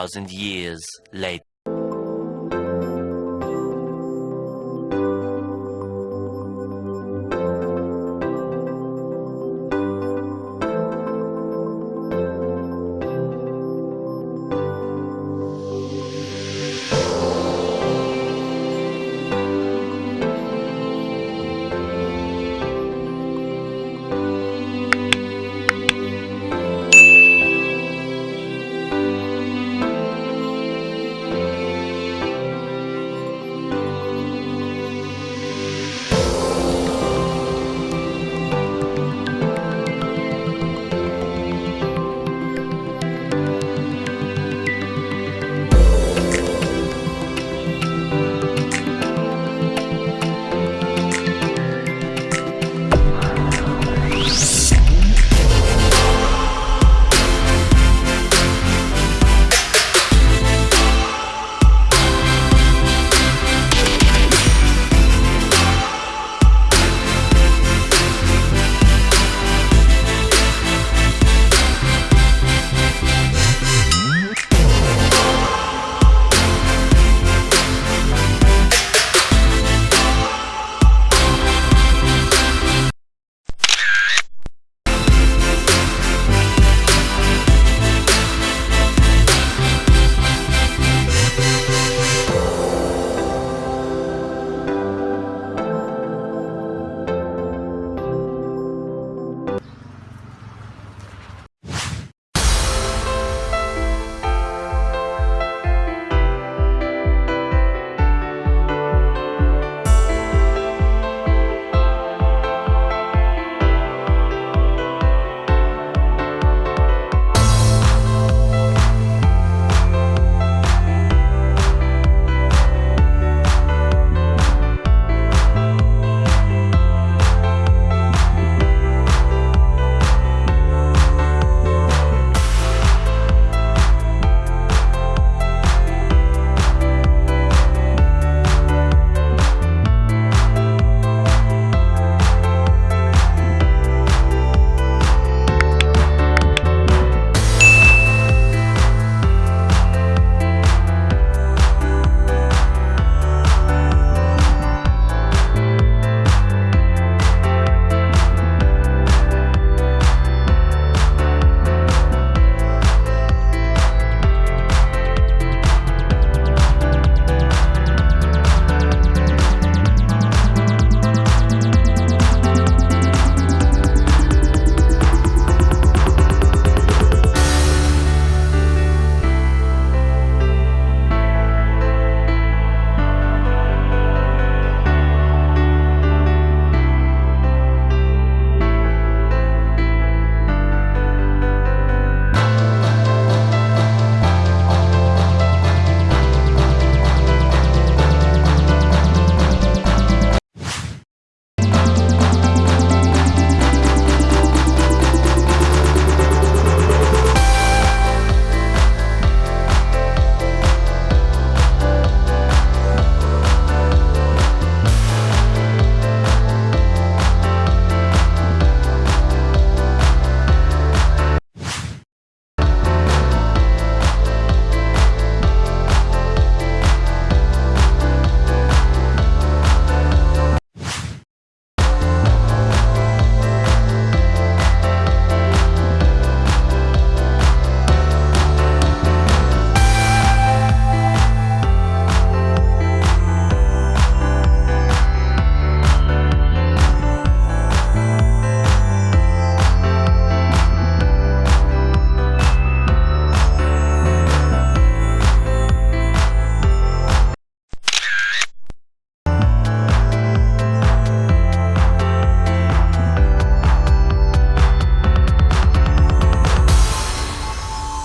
Thousand years later.